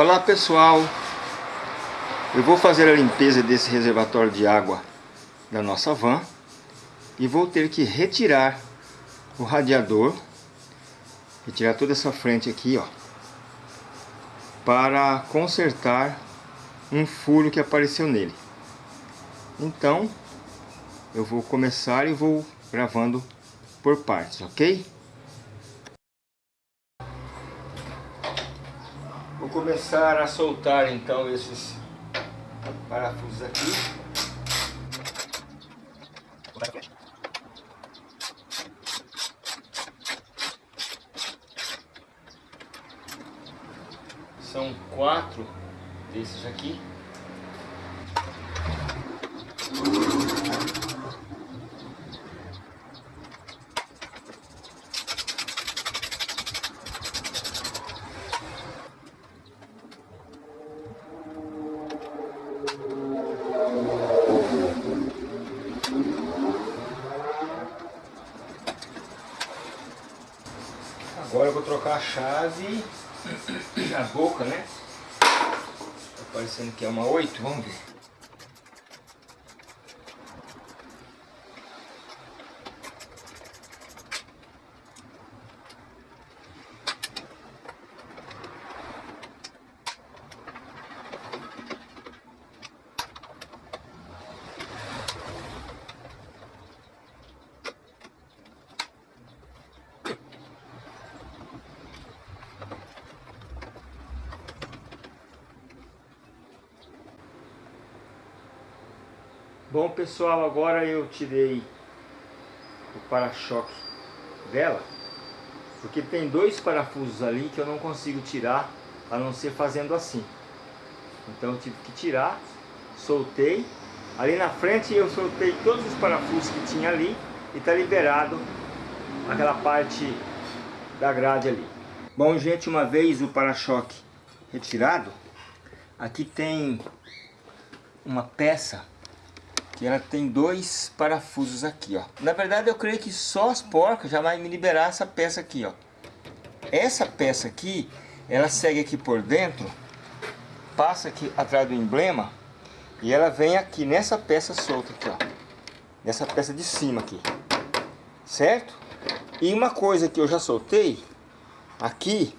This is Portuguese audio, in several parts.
Olá pessoal, eu vou fazer a limpeza desse reservatório de água da nossa van e vou ter que retirar o radiador, retirar toda essa frente aqui, ó, para consertar um furo que apareceu nele. Então, eu vou começar e vou gravando por partes, ok? Vou começar a soltar então esses parafusos aqui. São quatro desses aqui. Agora eu vou trocar chave, a boca, né? Tá parecendo que é uma 8, vamos ver. Bom pessoal, agora eu tirei o para-choque dela, porque tem dois parafusos ali que eu não consigo tirar, a não ser fazendo assim. Então eu tive que tirar, soltei, ali na frente eu soltei todos os parafusos que tinha ali e está liberado aquela parte da grade ali. Bom gente, uma vez o para-choque retirado, aqui tem uma peça que ela tem dois parafusos aqui, ó. Na verdade, eu creio que só as porcas já vai me liberar essa peça aqui, ó. Essa peça aqui, ela segue aqui por dentro, passa aqui atrás do emblema e ela vem aqui nessa peça solta aqui, ó. Nessa peça de cima aqui. Certo? E uma coisa que eu já soltei, aqui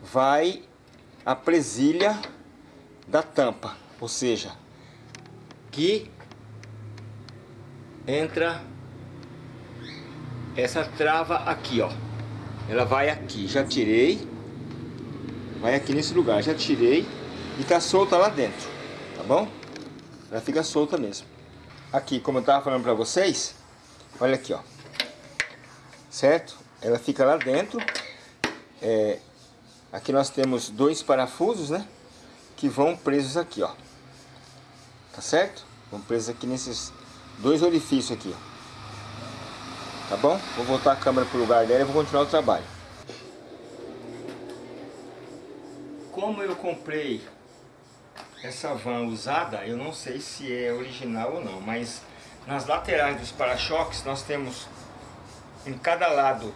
vai a presilha da tampa, ou seja, que entra essa trava aqui, ó. Ela vai aqui, já tirei. Vai aqui nesse lugar, já tirei. E tá solta lá dentro, tá bom? Ela fica solta mesmo. Aqui, como eu tava falando pra vocês, olha aqui, ó. Certo? Ela fica lá dentro. É, aqui nós temos dois parafusos, né? Que vão presos aqui, ó. Tá certo? Vão presos aqui nesses dois orifícios aqui. Tá bom? Vou voltar a câmera pro lugar dela e vou continuar o trabalho. Como eu comprei essa van usada, eu não sei se é original ou não, mas nas laterais dos para-choques nós temos em cada lado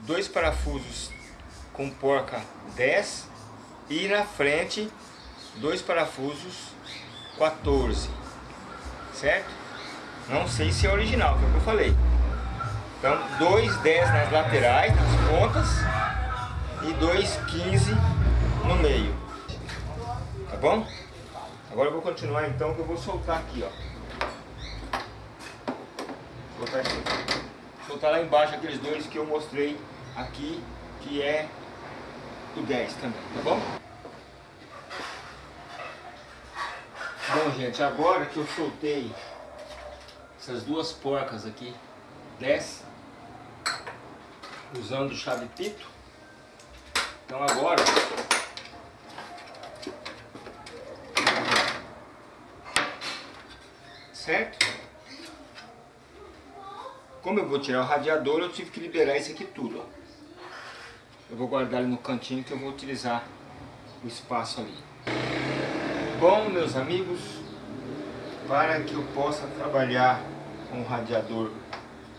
dois parafusos com porca 10 e na frente dois parafusos 14, certo? Não sei se é original, que é o que eu falei. Então, dois 10 nas laterais, nas pontas, e dois 15 no meio. Tá bom? Agora eu vou continuar então, que eu vou soltar aqui, ó. Soltar, soltar lá embaixo aqueles dois que eu mostrei aqui, que é o 10 também, tá bom? Bom, gente, agora que eu soltei essas duas porcas aqui desce usando chave pito então agora certo? Como eu vou tirar o radiador eu tive que liberar isso aqui tudo ó. eu vou guardar ele no cantinho que eu vou utilizar o espaço ali. Bom meus amigos para que eu possa trabalhar com o radiador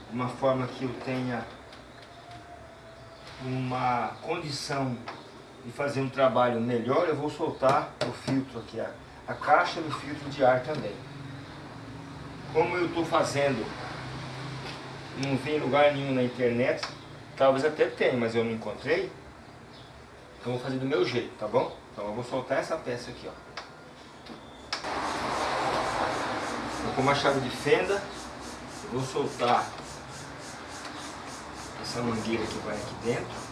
de uma forma que eu tenha uma condição de fazer um trabalho melhor, eu vou soltar o filtro aqui, a, a caixa e o filtro de ar também. Como eu estou fazendo, não vi lugar nenhum na internet, talvez até tenha, mas eu não encontrei, então vou fazer do meu jeito, tá bom? Então eu vou soltar essa peça aqui, ó. Vou com uma chave de fenda, vou soltar essa mangueira que vai aqui dentro.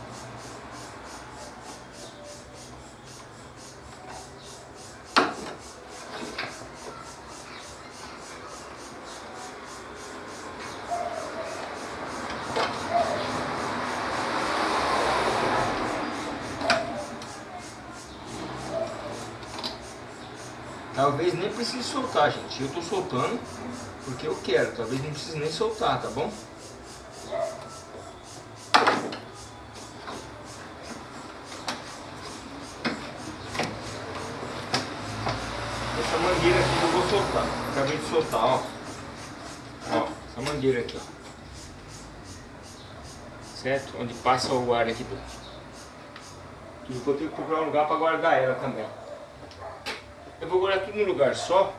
Talvez nem precise soltar, gente. Eu estou soltando porque eu quero. Talvez nem precise nem soltar, tá bom? Essa mangueira aqui eu vou soltar. Acabei de soltar, ó. Ó, essa mangueira aqui, ó. Certo? Onde passa o ar aqui dentro. E vou ter que procurar um lugar para guardar ela também. Eu vou guardar tudo num lugar só,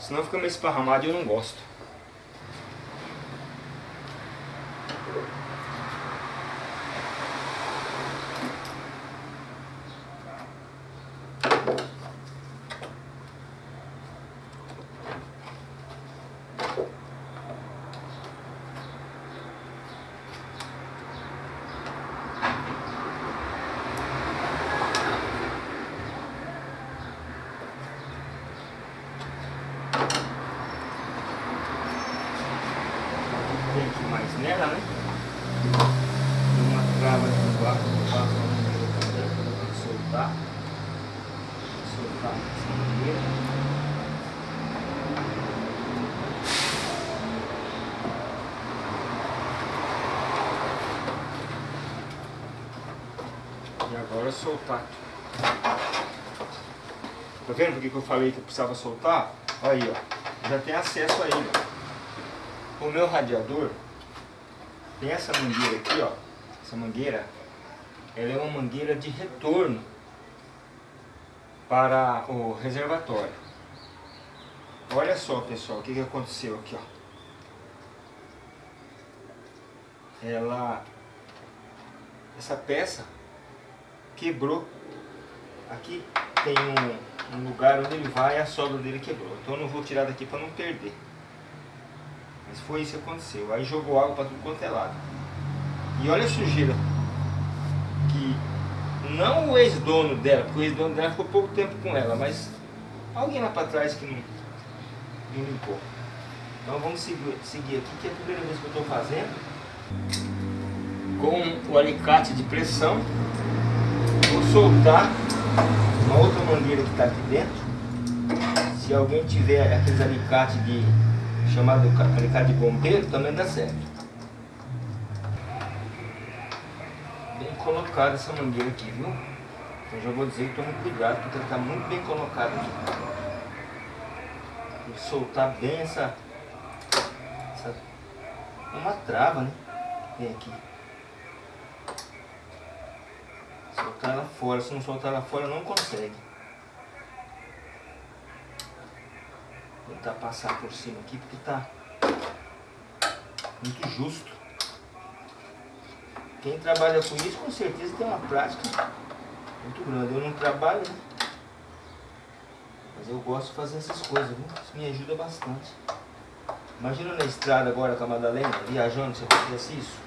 senão fica meio esparramado e eu não gosto. Uma trava aqui embaixo, eu passo a também, para soltar. Soltar essa maneira. E agora soltar. Tá vendo por que eu falei que eu precisava soltar? Aí, ó. Já tem acesso a ele. O meu radiador, tem essa mangueira aqui, ó. Essa mangueira, ela é uma mangueira de retorno para o reservatório. Olha só, pessoal, o que, que aconteceu aqui, ó. Ela, essa peça quebrou. Aqui tem um, um lugar onde ele vai e a solda dele quebrou. Então eu não vou tirar daqui para não perder. Mas foi isso que aconteceu. Aí jogou água para tudo quanto é lado. E olha a sujeira. Que não o ex-dono dela, porque o ex-dono dela ficou pouco tempo com ela, mas alguém lá para trás que não, não limpou. Então vamos seguir, seguir aqui, que é a primeira vez que eu estou fazendo. Com o alicate de pressão. Vou soltar uma outra mangueira que está aqui dentro. Se alguém tiver aqueles alicates de chamado alicate de bombeiro, também dá certo. Bem colocada essa mangueira aqui, viu? Então já vou dizer que tome cuidado, porque ela está muito bem colocada aqui. Que soltar bem essa, essa... uma trava, né? Tem aqui. Soltar ela fora, se não soltar ela fora não consegue. Tentar passar por cima aqui porque tá muito justo. Quem trabalha com isso com certeza tem uma prática muito grande. Eu não trabalho, né? Mas eu gosto de fazer essas coisas, viu? Isso me ajuda bastante. Imagina na estrada agora com a Madalena, viajando, se fizesse isso.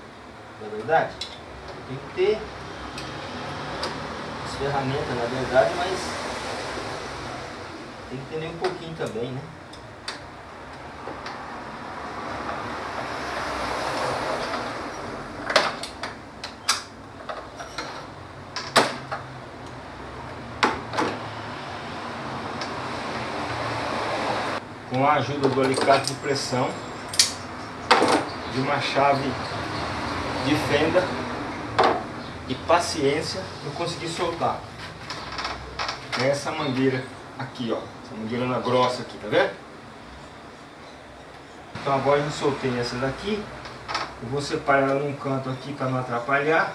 Não é verdade? Tem que ter as ferramentas, na verdade, mas tem que entender um pouquinho também, né? A ajuda do alicate de pressão, de uma chave de fenda e paciência eu consegui soltar essa mangueira aqui, ó, essa mangueira na grossa aqui, tá vendo? Então agora eu soltei essa daqui, eu vou separar ela num canto aqui para não atrapalhar.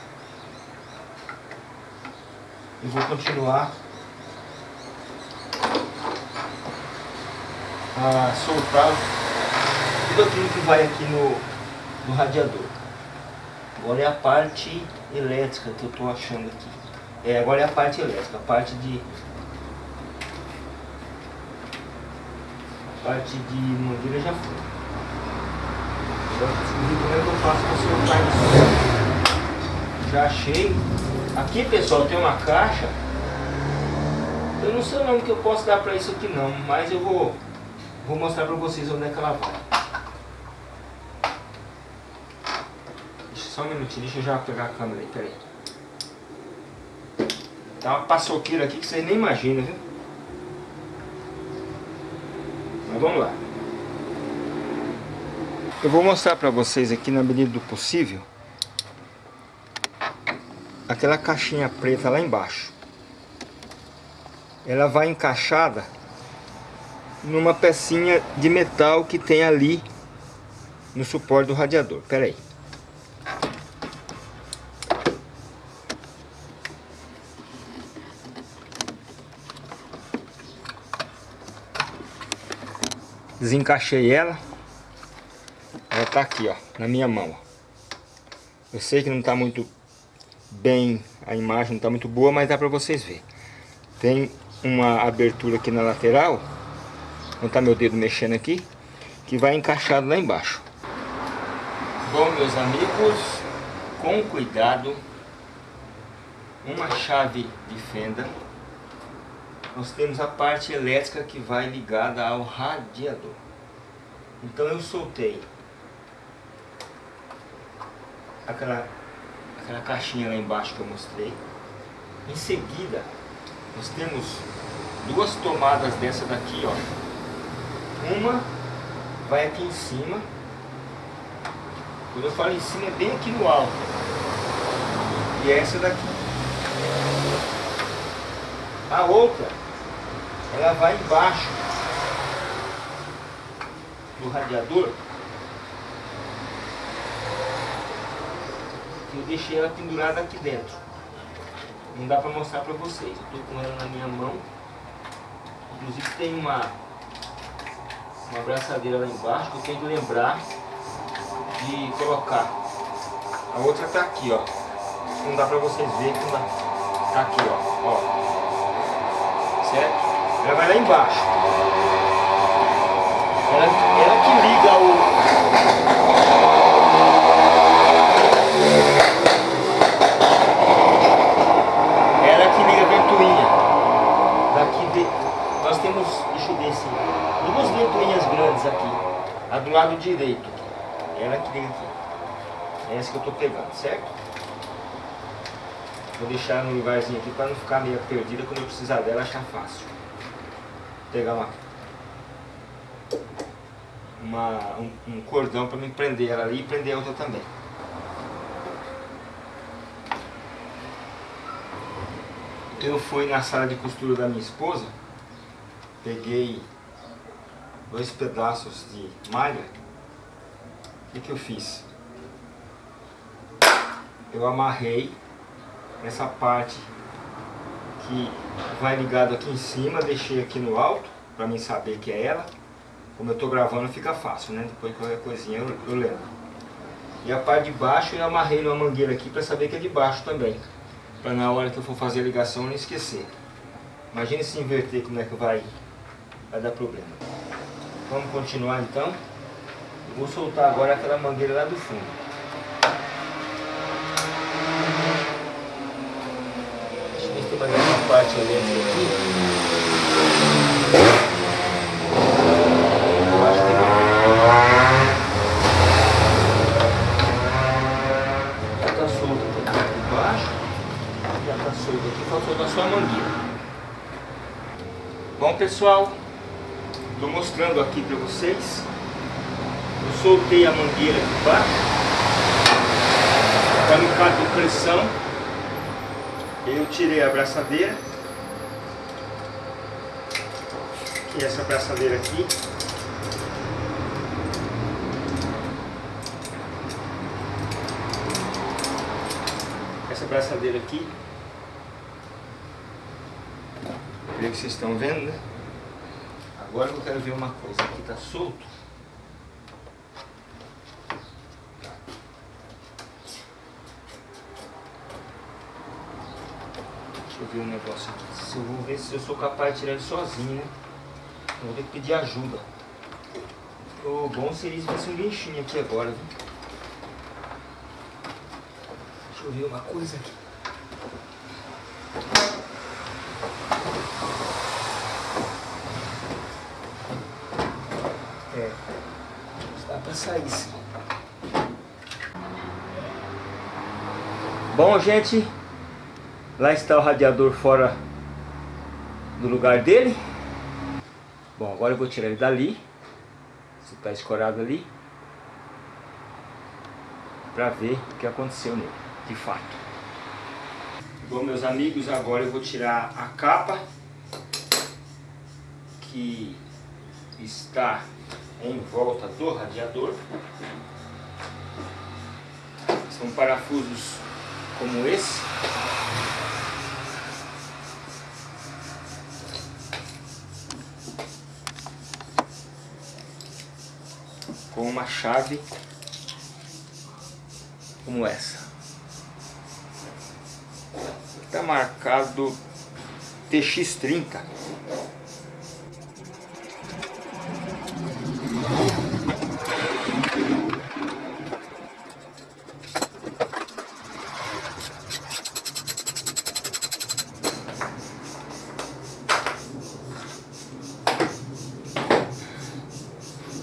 eu vou continuar a soltar tudo aquilo que vai aqui no, no radiador. Agora é a parte elétrica que eu estou achando aqui. É, agora é a parte elétrica, a parte de... A parte de mangueira já foi. Agora descobri como é que eu faço para soltar isso. Já achei. Aqui pessoal tem uma caixa. Eu não sei o nome que eu posso dar para isso aqui não, mas eu vou, vou mostrar para vocês onde é que ela vai. Só um minutinho, deixa eu já pegar a câmera aí, peraí. Tá uma paçoqueira aqui que vocês nem imaginam, viu? Mas vamos lá. Eu vou mostrar pra vocês aqui na medida do possível aquela caixinha preta lá embaixo. Ela vai encaixada numa pecinha de metal que tem ali no suporte do radiador. Pera aí. Desencaixei ela. Ela tá aqui, ó, na minha mão. Eu sei que não tá muito bem, a imagem não tá muito boa, mas dá pra vocês verem. Tem uma abertura aqui na lateral, onde tá meu dedo mexendo aqui, que vai encaixado lá embaixo. Bom, meus amigos, com cuidado, uma chave de fenda nós temos a parte elétrica que vai ligada ao radiador. Então eu soltei aquela, aquela caixinha lá embaixo que eu mostrei. Em seguida, nós temos duas tomadas dessa daqui, ó. Uma vai aqui em cima. Quando eu falo em cima, é bem aqui no alto. E essa daqui. A outra ela vai embaixo do radiador. Eu deixei ela pendurada aqui dentro. Não dá para mostrar para vocês. Eu tô com ela na minha mão. Inclusive tem uma uma abraçadeira lá embaixo eu tenho que lembrar de colocar. A outra tá aqui, ó. Não dá para vocês verem que tá aqui, ó. ó. Certo? Ela vai lá embaixo. Ela, ela que liga o... Ela que liga a ventoinha. Daqui de... Nós temos, deixa eu ver assim, duas ventoinhas grandes aqui. A do lado direito. Ela que liga aqui. É essa que eu estou pegando, certo? Vou deixar no lugarzinho aqui para não ficar meio perdida quando eu precisar dela achar fácil pegar uma, uma um, um, cordão para me prender ela ali e prender a outra também. Eu fui na sala de costura da minha esposa, peguei dois pedaços de malha, o que, que eu fiz? Eu amarrei essa parte que vai ligado aqui em cima, deixei aqui no alto, para mim saber que é ela. Como eu estou gravando fica fácil, né? Depois qualquer coisinha eu, eu lembro. E a parte de baixo eu amarrei numa mangueira aqui para saber que é de baixo também. Para na hora que eu for fazer a ligação não esquecer. Imagine se inverter como é que vai, vai dar problema. Vamos continuar então. Eu vou soltar agora aquela mangueira lá do fundo. aqui, mas essa parte elétrica aqui, eu acho que já está solto aqui embaixo, já está solto aqui, faltou soltar só a mangueira. Bom pessoal, estou mostrando aqui para vocês, eu soltei a mangueira aqui embaixo, para caso de pressão, eu tirei a braçadeira, que é essa braçadeira aqui. Essa braçadeira aqui. Creio que vocês estão vendo, né? Agora eu quero ver uma coisa. Aqui tá solto. Deixa eu ver um negócio aqui. Se eu vou ver se eu sou capaz de tirar ele sozinho, né? Vou ter que pedir ajuda. O bom seria se fosse um guinchinho aqui agora, viu? Deixa eu ver uma coisa aqui. É, sim. Bom, gente, lá está o radiador fora do lugar dele. Bom, agora eu vou tirar ele dali. Se está escorado ali. Para ver o que aconteceu nele, de fato. Bom, meus amigos, agora eu vou tirar a capa que está em volta do radiador. São parafusos como esse. Com uma chave como essa. Está marcado TX30.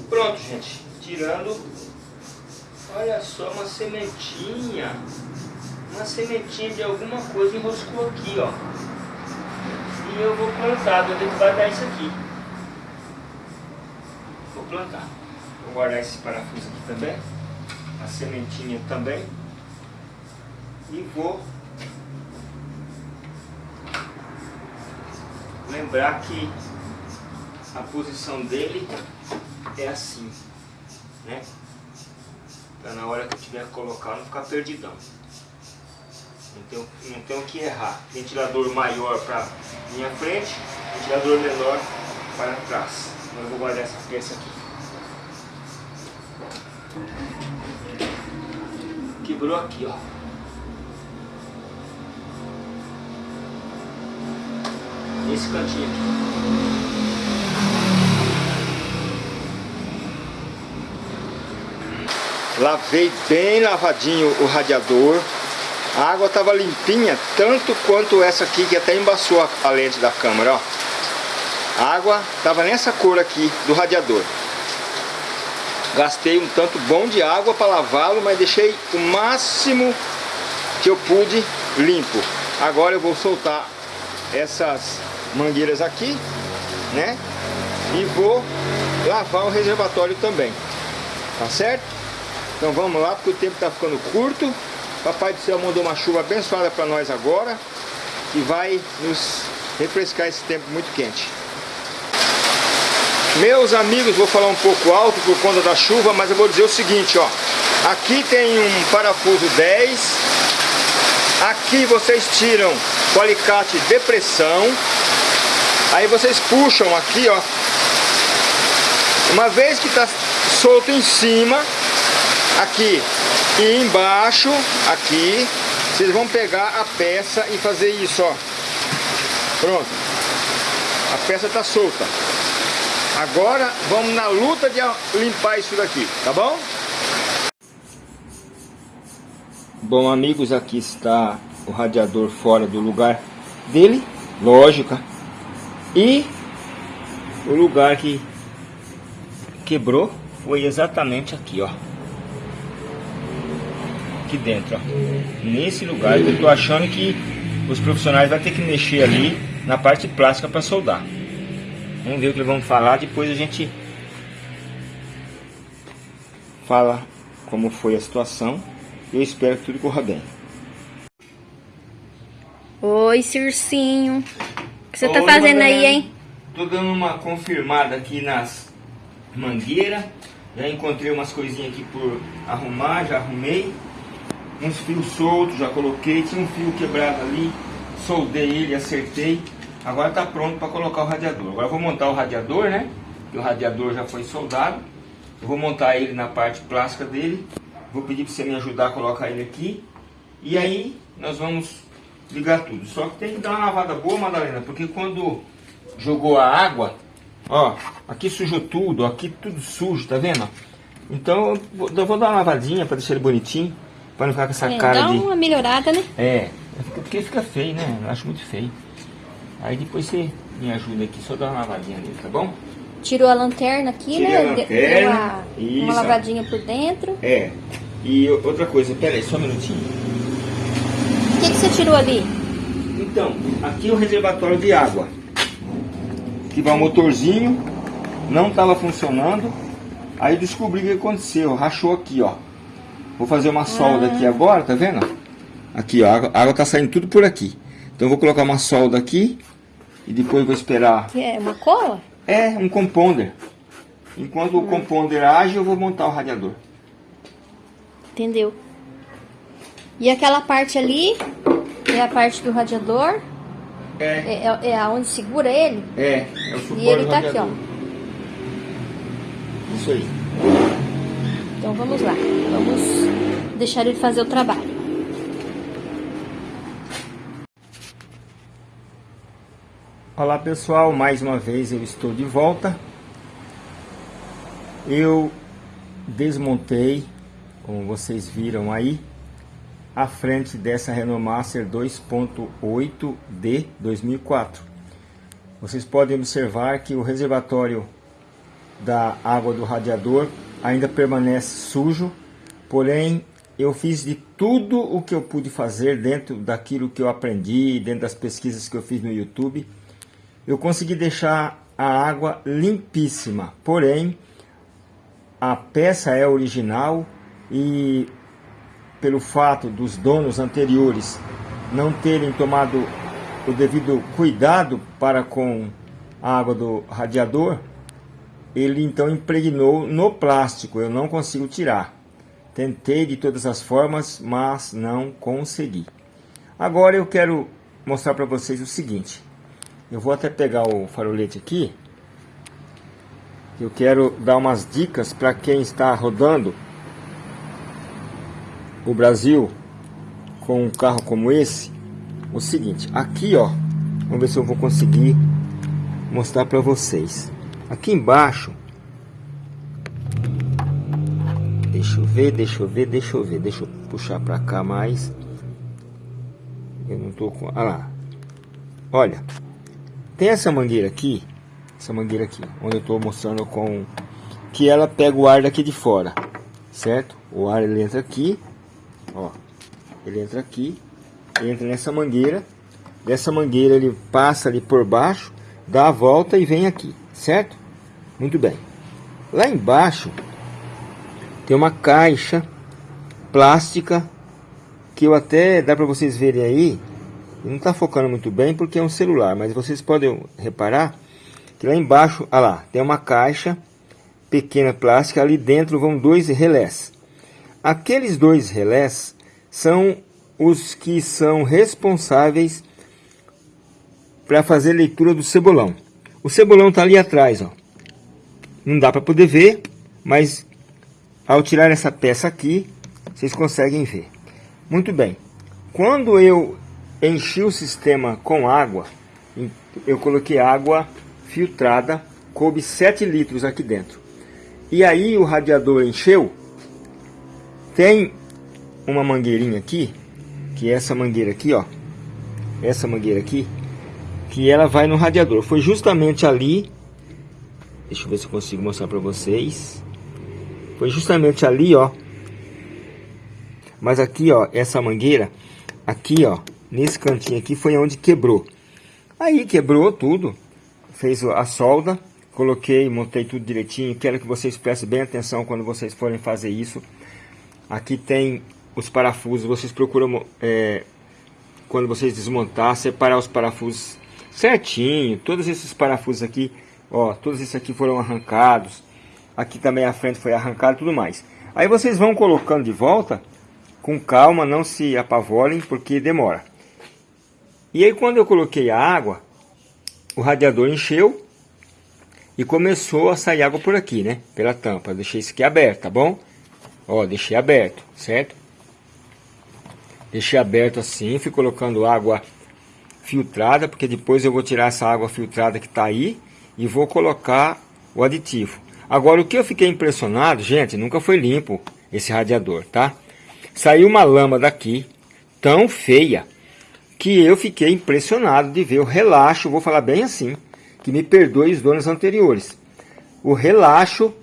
Pronto, gente. Tirando, olha só, uma sementinha. Uma sementinha de alguma coisa enroscou aqui, ó. E eu vou plantar, vou ter que guardar isso aqui. Vou plantar. Vou guardar esse parafuso aqui também. A sementinha também. E vou lembrar que a posição dele é assim, né? Então na hora que eu tiver que colocar, não ficar perdidão. Tenho, não tenho que errar. Ventilador maior para minha frente, ventilador menor para trás. Eu vou guardar essa peça aqui. Quebrou aqui, ó. Esse cantinho aqui. Lavei bem lavadinho o radiador. A água estava limpinha, tanto quanto essa aqui que até embaçou a, lente da câmera, ó. A água estava nessa cor aqui do radiador. Gastei um tanto bom de água para lavá-lo, mas deixei o máximo que eu pude limpo. Agora eu vou soltar essas mangueiras aqui, né? E vou lavar o reservatório também. Tá certo? Então vamos lá, porque o tempo está ficando curto. Papai do Céu mandou uma chuva abençoada para nós agora, que vai nos refrescar esse tempo muito quente. Meus amigos, vou falar um pouco alto por conta da chuva, mas eu vou dizer o seguinte, ó. Aqui tem um parafuso 10. Aqui vocês tiram o alicate de pressão. Aí vocês puxam aqui, ó. Uma vez que está solto em cima, aqui e embaixo, aqui, vocês vão pegar a peça e fazer isso, ó. Pronto. A peça está solta. Agora vamos na luta de limpar isso daqui, tá bom? Bom amigos, aqui está o radiador fora do lugar dele, lógica. E o lugar que quebrou foi exatamente aqui, ó. Aqui dentro, ó. Nesse lugar que eu tô achando que os profissionais vão ter que mexer ali na parte plástica para soldar. Vamos ver o que eles vão falar, depois a gente fala como foi a situação. Eu espero que tudo corra bem. Oi, Circinho. O que você tá Oi, fazendo Madalena. aí, hein? Tô dando uma confirmada aqui nas mangueiras. Já encontrei umas coisinhas aqui por arrumar, já arrumei. Uns fios soltos, já coloquei. Tinha um fio quebrado ali, soldei ele, acertei. Agora está pronto para colocar o radiador. Agora vou montar o radiador, né? o radiador já foi soldado. Eu vou montar ele na parte plástica dele. Vou pedir para você me ajudar a colocar ele aqui. E aí nós vamos ligar tudo. Só que tem que dar uma lavada boa, Madalena, porque quando jogou a água, ó, aqui sujou tudo, aqui tudo sujo, tá vendo? Então eu vou dar uma lavadinha para deixar ele bonitinho, para não ficar com essa é, cara dá de... Dá uma melhorada, né? É, porque fica feio, né? Eu acho muito feio. Aí depois você me ajuda aqui, só dar uma lavadinha nele, tá bom? Tirou a lanterna aqui, Tirei né? a lanterna, Deu uma, uma lavadinha por dentro. É. E outra coisa, pera aí, só um minutinho. O que, que você tirou ali? Então, aqui é o reservatório de água. Aqui vai o motorzinho, não estava funcionando. Aí descobri o que aconteceu, rachou aqui, ó. Vou fazer uma solda aqui agora, tá vendo? Aqui, ó, a água tá saindo tudo por aqui. Então vou colocar uma solda aqui e depois vou esperar. Que é uma cola? É, um compounder. Enquanto hum. o compounder age, eu vou montar o radiador. Entendeu? E aquela parte ali é a parte do radiador? É. É, é, é aonde segura ele? É, é o suporte E ele tá aqui, ó. Isso aí. Então vamos lá. Vamos deixar ele fazer o trabalho. Olá pessoal, mais uma vez eu estou de volta. Eu desmontei, como vocês viram aí, a frente dessa Renault Master 2.8D 2004. Vocês podem observar que o reservatório da água do radiador ainda permanece sujo, porém eu fiz de tudo o que eu pude fazer dentro daquilo que eu aprendi, dentro das pesquisas que eu fiz no YouTube, eu consegui deixar a água limpíssima, porém a peça é original e pelo fato dos donos anteriores não terem tomado o devido cuidado para com a água do radiador, ele então impregnou no plástico, eu não consigo tirar. Tentei de todas as formas, mas não consegui. Agora eu quero mostrar para vocês o seguinte. Eu vou até pegar o farolete aqui. Eu quero dar umas dicas para quem está rodando o Brasil com um carro como esse. O seguinte, aqui ó, vamos ver se eu vou conseguir mostrar para vocês. Aqui embaixo, deixa eu ver, deixa eu ver, deixa eu ver, deixa eu puxar para cá mais. Eu não tô com, ah lá, olha, tem essa mangueira aqui, essa mangueira aqui, onde eu estou mostrando com que ela pega o ar daqui de fora, certo? O ar ele entra aqui, ó, ele entra aqui, entra nessa mangueira, dessa mangueira ele passa ali por baixo, dá a volta e vem aqui, certo? Muito bem. Lá embaixo tem uma caixa plástica que eu até dá para vocês verem aí não está focando muito bem porque é um celular, mas vocês podem reparar que lá embaixo, olha lá, tem uma caixa pequena plástica, ali dentro vão dois relés. Aqueles dois relés são os que são responsáveis para fazer leitura do cebolão. O cebolão está ali atrás, ó. Não dá para poder ver, mas ao tirar essa peça aqui, vocês conseguem ver. Muito bem. Quando eu enchi o sistema com água, eu coloquei água filtrada, coube 7 litros aqui dentro. E aí o radiador encheu, tem uma mangueirinha aqui, que é essa mangueira aqui, ó, essa mangueira aqui, que ela vai no radiador. Foi justamente ali, deixa eu ver se consigo mostrar para vocês. Foi justamente ali, ó. Mas aqui, ó, essa mangueira, aqui, ó, nesse cantinho aqui foi onde quebrou. Aí quebrou tudo, fez a solda, coloquei, montei tudo direitinho. Quero que vocês prestem bem atenção quando vocês forem fazer isso. Aqui tem os parafusos, vocês procuram, é, quando vocês desmontar, separar os parafusos certinho. Todos esses parafusos aqui, ó, todos esses aqui foram arrancados. Aqui também a frente foi arrancada e tudo mais. Aí vocês vão colocando de volta, com calma, não se apavorem, porque demora. E aí quando eu coloquei a água, o radiador encheu e começou a sair água por aqui, né? Pela tampa. Eu deixei isso aqui aberto, tá bom? Ó, deixei aberto, certo? Deixei aberto assim, fui colocando água filtrada, porque depois eu vou tirar essa água filtrada que está aí e vou colocar o aditivo. Agora, o que eu fiquei impressionado, gente, nunca foi limpo esse radiador, tá? Saiu uma lama daqui, tão feia, que eu fiquei impressionado de ver o relaxo, vou falar bem assim, que me perdoe os donos anteriores. O relaxo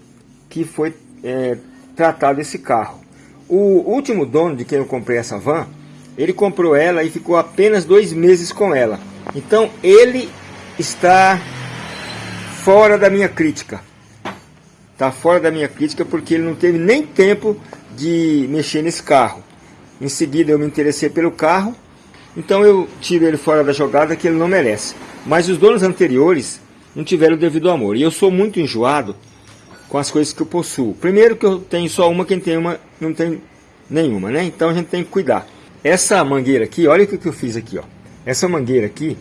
que foi é, tratado esse carro. O último dono de quem eu comprei essa van, ele comprou ela e ficou apenas dois meses com ela. Então ele está fora da minha crítica. Está fora da minha crítica porque ele não teve nem tempo de mexer nesse carro. Em seguida eu me interessei pelo carro, então eu tiro ele fora da jogada que ele não merece. Mas os donos anteriores não tiveram o devido amor. E eu sou muito enjoado com as coisas que eu possuo. Primeiro que eu tenho só uma, quem tem uma não tem nenhuma, né? Então a gente tem que cuidar. Essa mangueira aqui, olha o que eu fiz aqui, ó. Essa mangueira aqui,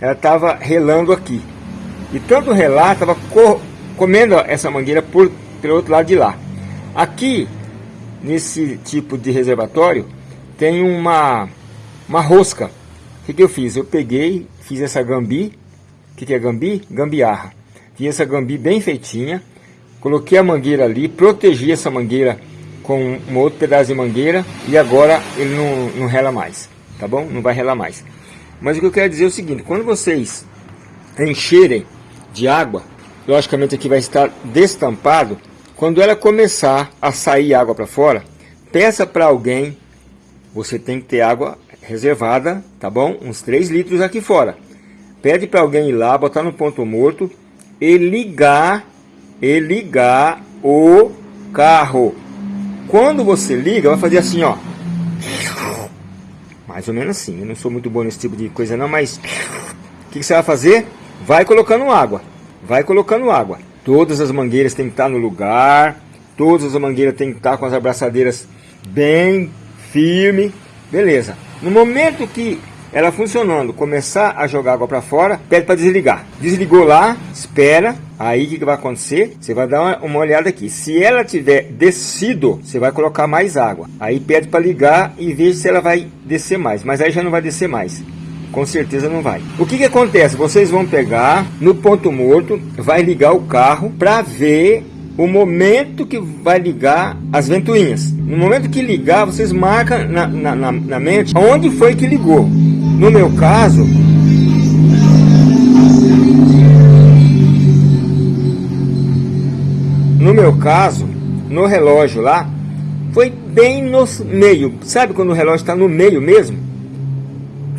ela estava relando aqui. E tanto relar, estava comendo essa mangueira por, pelo outro lado de lá. Aqui, nesse tipo de reservatório, tem uma, uma rosca. O que, que eu fiz? Eu peguei, fiz essa gambi. O que, que é gambi? Gambiarra. Fiz essa gambi bem feitinha. Coloquei a mangueira ali, protegi essa mangueira com um outro pedaço de mangueira e agora ele não, não rela mais, tá bom? Não vai relar mais. Mas o que eu quero dizer é o seguinte, quando vocês encherem de água, logicamente aqui vai estar destampado, quando ela começar a sair água para fora, peça para alguém, você tem que ter água reservada, tá bom? Uns 3 litros aqui fora. Pede para alguém ir lá, botar no ponto morto e ligar, e ligar o carro. Quando você liga, vai fazer assim, ó. Mais ou menos assim. Eu não sou muito bom nesse tipo de coisa não, mas... O que, que você vai fazer? Vai colocando água. Vai colocando água. Todas as mangueiras têm que estar no lugar. Todas as mangueiras têm que estar com as abraçadeiras bem firme. Beleza. No momento que ela funcionando, começar a jogar água para fora, pede para desligar. Desligou lá, espera, aí o que, que, vai acontecer? Você vai dar uma, uma, olhada aqui. Se ela tiver descido, você vai colocar mais água. Aí pede para ligar e veja se ela vai descer mais. Mas aí já não vai descer mais. Com certeza não vai. O que, que acontece? Vocês vão pegar no ponto morto, vai ligar o carro para ver o momento que vai ligar as ventoinhas. No momento que ligar, vocês marcam na, na, na, na mente onde foi que ligou. No meu caso, no meu caso, no relógio lá, foi bem no meio. Sabe quando o relógio está no meio mesmo?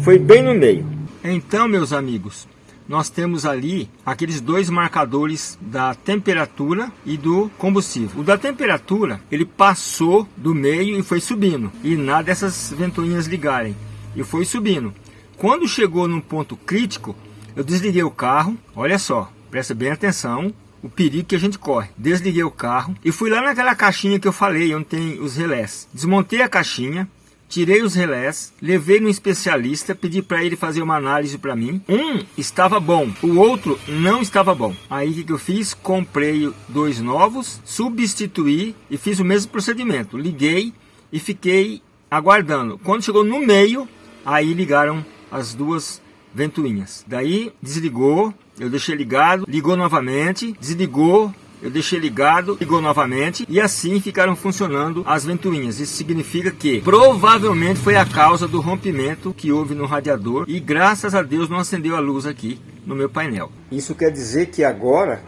Foi bem no meio. Então, meus amigos, nós temos ali aqueles dois marcadores da temperatura e do combustível. O da temperatura, ele passou do meio e foi subindo. E nada dessas ventoinhas ligarem. E foi subindo. Quando chegou num ponto crítico, eu desliguei o carro, olha só, presta bem atenção, o perigo que a gente corre. Desliguei o carro e fui lá naquela caixinha que eu falei, onde tem os relés. Desmontei a caixinha, tirei os relés, levei no especialista, pedi para ele fazer uma análise para mim. Um estava bom, o outro não estava bom. Aí o que, eu fiz? Comprei dois novos, substituí e fiz o mesmo procedimento. Liguei e fiquei aguardando. Quando chegou no meio, aí ligaram as duas ventoinhas. Daí desligou, eu deixei ligado, ligou novamente, desligou, eu deixei ligado, ligou novamente e assim ficaram funcionando as ventoinhas. Isso significa que provavelmente foi a causa do rompimento que houve no radiador e graças a Deus não acendeu a luz aqui no meu painel. Isso quer dizer que agora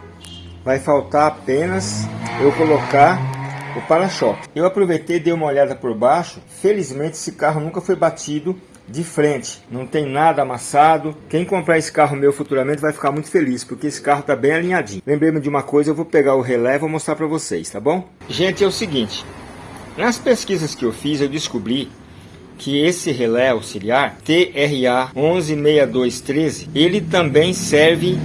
vai faltar apenas eu colocar o para-choque. Eu aproveitei e dei uma olhada por baixo. Felizmente esse carro nunca foi batido de frente, não tem nada amassado. Quem comprar esse carro meu futuramente vai ficar muito feliz, porque esse carro tá bem alinhadinho. Lembrei-me de uma coisa, eu vou pegar o relé e vou mostrar para vocês, tá bom? Gente, é o seguinte, nas pesquisas que eu fiz, eu descobri que esse relé auxiliar TRA 116213, ele também serve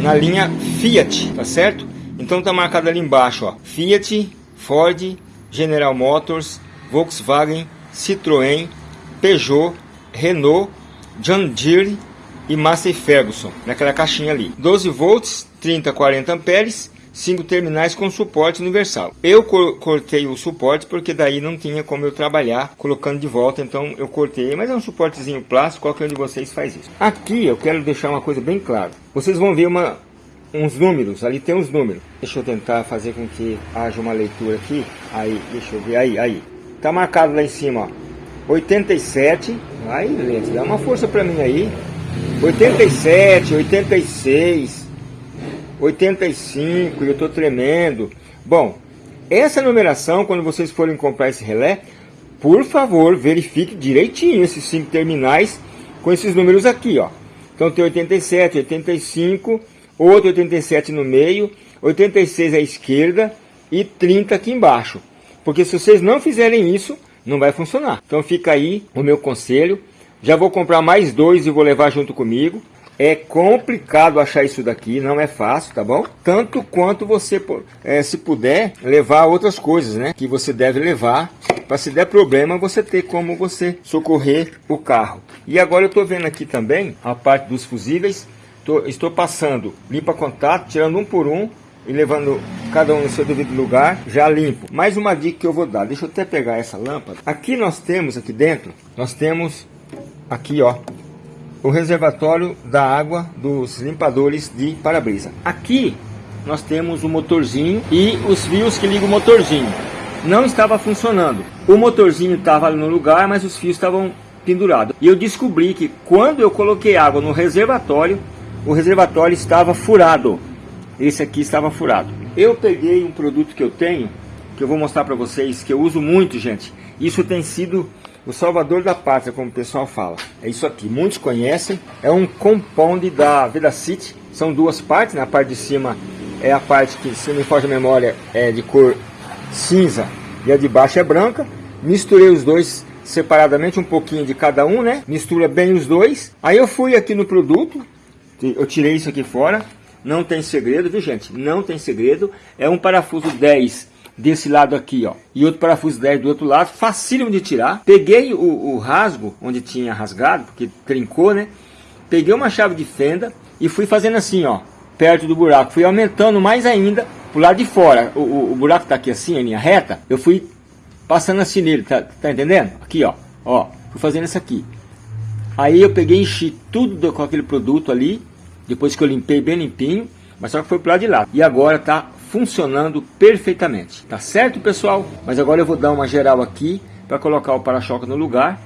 na linha Fiat, tá certo? Então tá marcado ali embaixo, ó, Fiat, Ford, General Motors, Volkswagen, Citroën, Peugeot, Renault, John Deere, e Massey Ferguson, naquela caixinha ali. 12 volts, 30, 40 amperes, 5 terminais com suporte universal. Eu cortei o suporte porque daí não tinha como eu trabalhar colocando de volta, então eu cortei, mas é um suportezinho plástico, qualquer um de vocês faz isso. Aqui eu quero deixar uma coisa bem clara. Vocês vão ver uma, uns números, ali tem uns números. Deixa eu tentar fazer com que haja uma leitura aqui. Aí, deixa eu ver, aí, aí. Tá marcado lá em cima, ó. 87, aí, Lente, dá uma força para mim aí. 87, 86, 85 e eu estou tremendo. Bom, essa numeração, quando vocês forem comprar esse relé, por favor, verifique direitinho esses cinco terminais com esses números aqui, ó. Então tem 87, 85, outro 87 no meio, 86 à esquerda e 30 aqui embaixo. Porque se vocês não fizerem isso, não vai funcionar. Então fica aí o meu conselho. Já vou comprar mais dois e vou levar junto comigo. É complicado achar isso daqui, não é fácil, tá bom? Tanto quanto você, é, se puder, levar outras coisas, né? Que você deve levar para se der problema você ter como você socorrer o carro. E agora eu estou vendo aqui também a parte dos fusíveis. Tô, estou passando limpa contato, tirando um por um e levando cada um no seu devido lugar, já limpo. Mais uma dica que eu vou dar, deixa eu até pegar essa lâmpada. Aqui nós temos, aqui dentro, nós temos aqui ó, o reservatório da água dos limpadores de para-brisa. Aqui nós temos o motorzinho e os fios que ligam o motorzinho. Não estava funcionando. O motorzinho estava no lugar, mas os fios estavam pendurados. E eu descobri que quando eu coloquei água no reservatório, o reservatório estava furado. Esse aqui estava furado. Eu peguei um produto que eu tenho, que eu vou mostrar para vocês, que eu uso muito, gente. Isso tem sido o salvador da pátria, como o pessoal fala. É isso aqui, muitos conhecem. É um compound da Vedacity. São duas partes, na né? parte de cima é a parte que, se não me foge a memória, é de cor cinza e a de baixo é branca. Misturei os dois separadamente, um pouquinho de cada um, né? Mistura bem os dois. Aí eu fui aqui no produto, eu tirei isso aqui fora. Não tem segredo, viu gente? Não tem segredo. É um parafuso 10 desse lado aqui, ó. E outro parafuso 10 do outro lado, facílimo de tirar. Peguei o, o rasgo, onde tinha rasgado, porque trincou, né? Peguei uma chave de fenda e fui fazendo assim, ó, perto do buraco. Fui aumentando mais ainda pro lado de fora. O, o, o buraco tá aqui assim, a linha reta. Eu fui passando assim nele, tá, tá entendendo? Aqui, ó, ó, fui fazendo isso aqui. Aí eu peguei enchi tudo do, com aquele produto ali, depois que eu limpei bem limpinho, mas só que foi pro lado de lá. E agora tá funcionando perfeitamente. Tá certo, pessoal? Mas agora eu vou dar uma geral aqui para colocar o para-choque no lugar.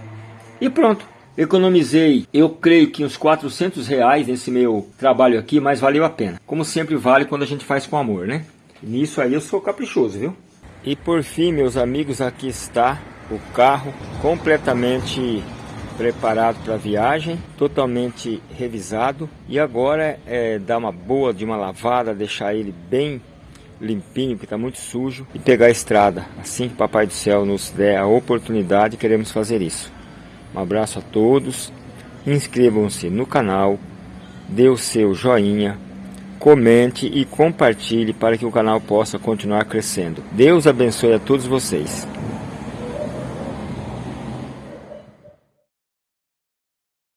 E pronto. Economizei, eu creio que uns 400 reais nesse meu trabalho aqui, mas valeu a pena. Como sempre vale quando a gente faz com amor, né? Nisso aí eu sou caprichoso, viu? E por fim, meus amigos, aqui está o carro completamente preparado para a viagem, totalmente revisado. E agora é dar uma boa de uma lavada, deixar ele bem limpinho, que está muito sujo, e pegar a estrada. Assim que Papai do Céu nos der a oportunidade, queremos fazer isso. Um abraço a todos, inscrevam-se no canal, dê o seu joinha, comente e compartilhe para que o canal possa continuar crescendo. Deus abençoe a todos vocês.